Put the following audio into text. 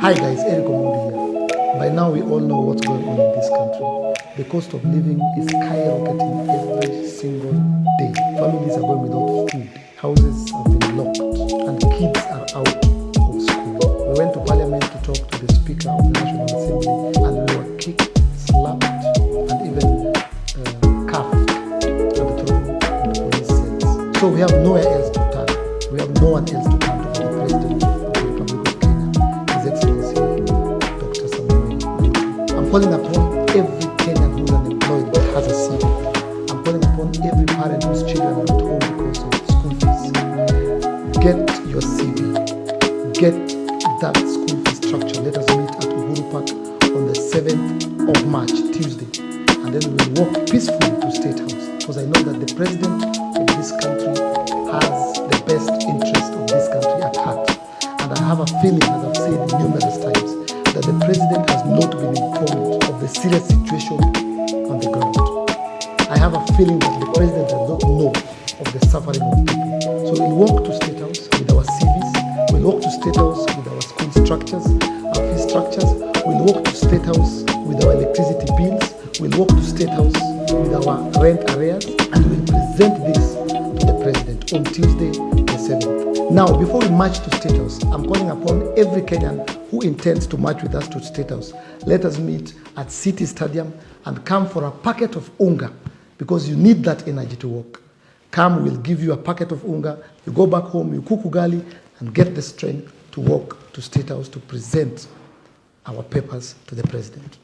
Hi guys, Eric Omondi here. By now we all know what's going on in this country. The cost of living is skyrocketing every single day. Families are going without food. Houses have been locked and kids are out of school. We went to parliament to talk to the Speaker of the National Assembly and we were kicked, slapped and even uh, cuffed and thrown into police cells. So we have nowhere else to turn. We have no one else to turn to for the President of the Republic I'm calling upon every Kenyan who's unemployed that has a CV. I'm calling upon every parent whose children are at home because of school fees. Get your CV. Get that school fee structure. Let us meet at Uhuru Park on the 7th of March, Tuesday. And then we'll walk peacefully to State House. Because I know that the president of this country has the best interest of this country at heart. And I have a feeling, as I've said numerous times, serious situation on the ground. I have a feeling that the president does not know of the suffering of people. So we'll walk to State House with our CVs, we'll walk to State House with our school structures, our fee structures, we'll walk to State House with our electricity bills, we'll walk to State House with our rent arrears, and we'll present this to the president on Tuesday, the 7th. Now, before we march to State House, I'm calling upon every Kenyan who intends to march with us to State House. Let us meet at City Stadium and come for a packet of unga because you need that energy to walk. Come, we'll give you a packet of unga. You go back home, you cook ugali, and get the strength to walk to State House to present our papers to the president.